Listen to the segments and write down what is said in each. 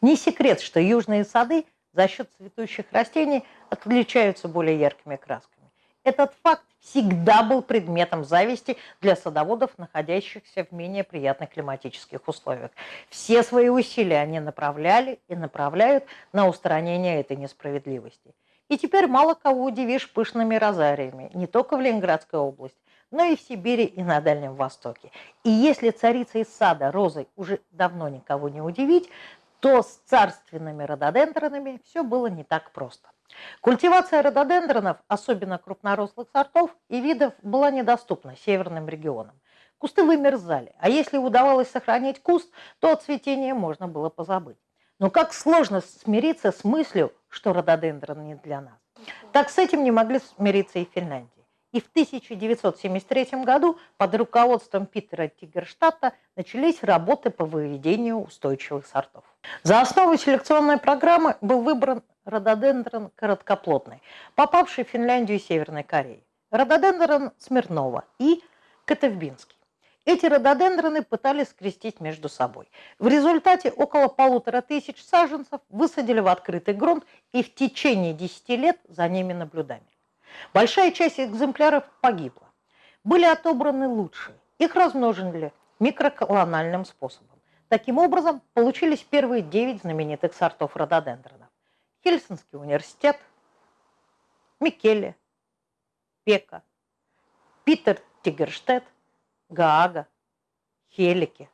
Не секрет, что южные сады за счет цветущих растений отличаются более яркими красками. Этот факт всегда был предметом зависти для садоводов, находящихся в менее приятных климатических условиях. Все свои усилия они направляли и направляют на устранение этой несправедливости. И теперь мало кого удивишь пышными розариями, не только в Ленинградской области, но и в Сибири и на Дальнем Востоке. И если царица из сада розой уже давно никого не удивить, то с царственными рододендронами все было не так просто. Культивация рододендронов, особенно крупнорослых сортов и видов, была недоступна северным регионам. Кусты вымерзали, а если удавалось сохранить куст, то от цветения можно было позабыть. Но как сложно смириться с мыслью, что рододендрон не для нас. Так с этим не могли смириться и в Финляндии. И в 1973 году под руководством Питера Тигерштадта начались работы по выведению устойчивых сортов. За основу селекционной программы был выбран рододендрон короткоплотный, попавший в Финляндию и Северной Кореи, рододендрон Смирнова и Котовбинский. Эти рододендроны пытались скрестить между собой. В результате около полутора тысяч саженцев высадили в открытый грунт и в течение 10 лет за ними наблюдали. Большая часть экземпляров погибла. Были отобраны лучшие. Их размножили микроколональным способом. Таким образом, получились первые 9 знаменитых сортов рододендрона. Хельсинский университет, Микеле, Пека, Питер Тигерштедт, Гаага, Хелики,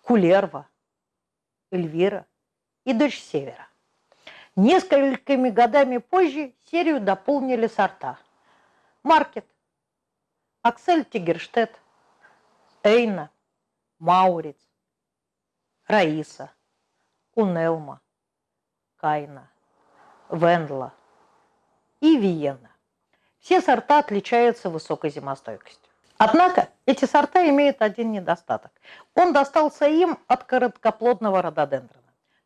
Кулерва, Эльвира и дочь Севера. Несколькими годами позже серию дополнили сорта Маркет, Аксель Тигерштедт, Эйна, Мауриц, Раиса, Унелма, Кайна, Вендла и Виена. Все сорта отличаются высокой зимостойкостью. Однако эти сорта имеют один недостаток. Он достался им от короткоплодного рододендрона.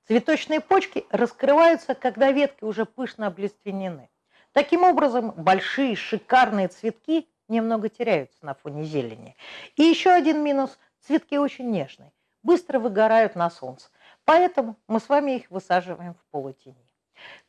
Цветочные почки раскрываются, когда ветки уже пышно облиственены. Таким образом, большие шикарные цветки немного теряются на фоне зелени. И еще один минус – цветки очень нежные, быстро выгорают на солнце. Поэтому мы с вами их высаживаем в полутени.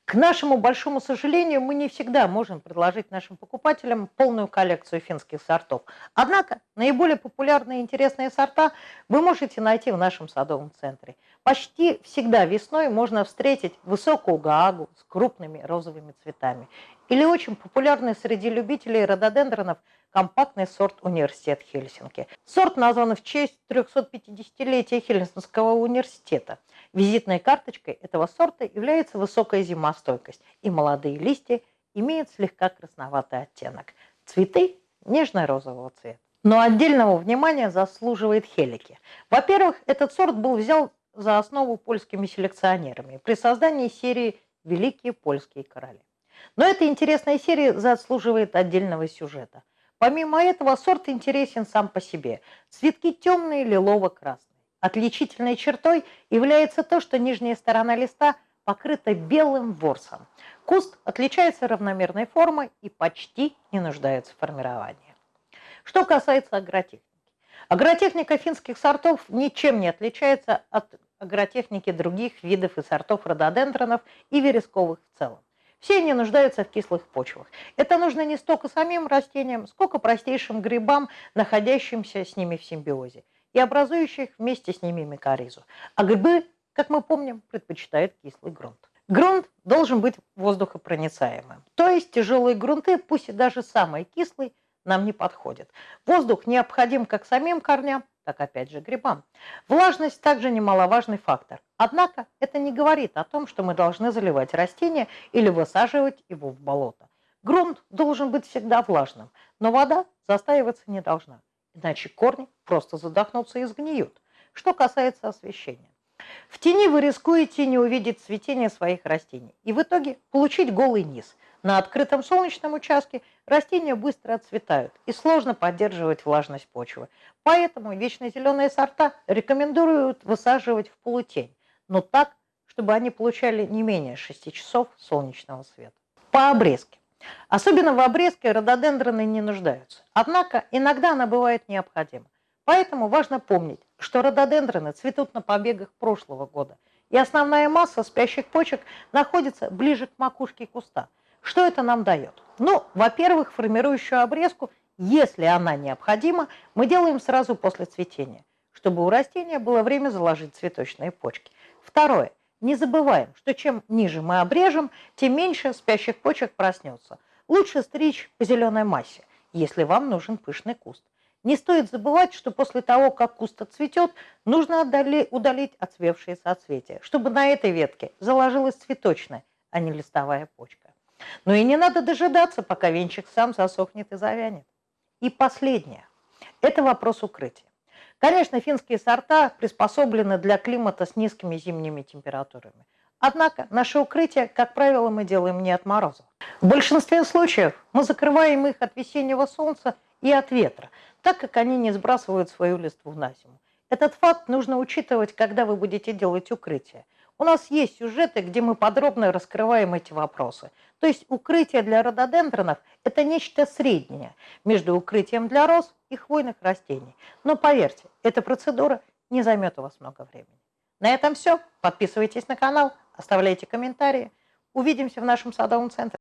К нашему большому сожалению, мы не всегда можем предложить нашим покупателям полную коллекцию финских сортов. Однако наиболее популярные и интересные сорта вы можете найти в нашем садовом центре. Почти всегда весной можно встретить высокую гаагу с крупными розовыми цветами. Или очень популярный среди любителей рододендронов компактный сорт «Университет Хельсинки». Сорт назван в честь 350-летия Хельсинского университета. Визитной карточкой этого сорта является высокая зимостойкость, и молодые листья имеют слегка красноватый оттенок. Цветы нежно-розового цвета. Но отдельного внимания заслуживает хелики. Во-первых, этот сорт был взял за основу польскими селекционерами при создании серии «Великие польские короли». Но эта интересная серия заслуживает отдельного сюжета. Помимо этого, сорт интересен сам по себе. Цветки темные, лилово-красные. Отличительной чертой является то, что нижняя сторона листа покрыта белым ворсом. Куст отличается равномерной формой и почти не нуждается в формировании. Что касается агротехники. Агротехника финских сортов ничем не отличается от агротехники других видов и сортов рододендронов и вересковых в целом. Все они нуждаются в кислых почвах. Это нужно не столько самим растениям, сколько простейшим грибам, находящимся с ними в симбиозе и образующих вместе с ними микоризу. А грибы, как мы помним, предпочитают кислый грунт. Грунт должен быть воздухопроницаемым. То есть тяжелые грунты, пусть и даже самые кислые, нам не подходят. Воздух необходим как самим корням, так опять же грибам. Влажность также немаловажный фактор. Однако это не говорит о том, что мы должны заливать растение или высаживать его в болото. Грунт должен быть всегда влажным, но вода застаиваться не должна иначе корни просто задохнутся и сгниют. Что касается освещения. В тени вы рискуете не увидеть цветение своих растений и в итоге получить голый низ. На открытом солнечном участке растения быстро отцветают и сложно поддерживать влажность почвы. Поэтому вечно зеленые сорта рекомендуют высаживать в полутень, но так, чтобы они получали не менее 6 часов солнечного света. По обрезке. Особенно в обрезке рододендроны не нуждаются. Однако иногда она бывает необходима. Поэтому важно помнить, что рододендроны цветут на побегах прошлого года и основная масса спящих почек находится ближе к макушке куста. Что это нам дает? Ну, во-первых, формирующую обрезку, если она необходима, мы делаем сразу после цветения, чтобы у растения было время заложить цветочные почки. Второе. Не забываем, что чем ниже мы обрежем, тем меньше спящих почек проснется. Лучше стричь по зеленой массе, если вам нужен пышный куст. Не стоит забывать, что после того, как куст отцветет, нужно удалить отцвевшие соцветия, чтобы на этой ветке заложилась цветочная, а не листовая почка. Но и не надо дожидаться, пока венчик сам засохнет и завянет. И последнее. Это вопрос укрытия. Конечно, финские сорта приспособлены для климата с низкими зимними температурами. Однако наше укрытие, как правило, мы делаем не от морозов. В большинстве случаев мы закрываем их от весеннего солнца и от ветра, так как они не сбрасывают свою листву на зиму. Этот факт нужно учитывать, когда вы будете делать укрытие. У нас есть сюжеты, где мы подробно раскрываем эти вопросы. То есть укрытие для рододендронов – это нечто среднее между укрытием для роз и хвойных растений. Но поверьте, эта процедура не займет у вас много времени. На этом все. Подписывайтесь на канал, оставляйте комментарии. Увидимся в нашем садовом центре.